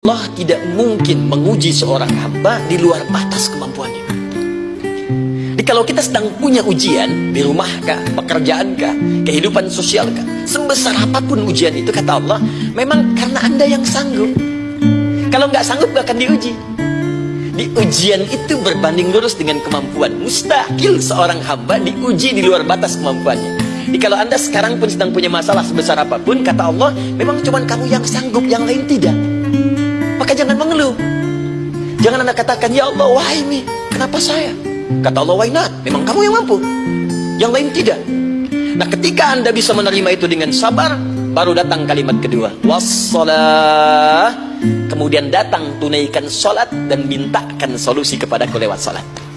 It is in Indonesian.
Allah tidak mungkin menguji seorang hamba di luar batas kemampuannya. Jadi kalau kita sedang punya ujian di rumah kah, pekerjaan kah, kehidupan sosial kah, sebesar apa pun ujian itu kata Allah, memang karena anda yang sanggup. Kalau nggak sanggup gak akan diuji. Di ujian itu berbanding lurus dengan kemampuan. Mustahil seorang hamba diuji di luar batas kemampuannya. Jadi kalau anda sekarang pun sedang punya masalah sebesar apa pun, kata Allah, memang cuma kamu yang sanggup, yang lain tidak. Jangan anda katakan, Ya Allah, why me? Kenapa saya? Kata Allah, why not? Memang kamu yang mampu. Yang lain tidak. Nah ketika anda bisa menerima itu dengan sabar, baru datang kalimat kedua. Wassalah. Kemudian datang tunaikan sholat dan mintakan solusi kepada lewat sholat.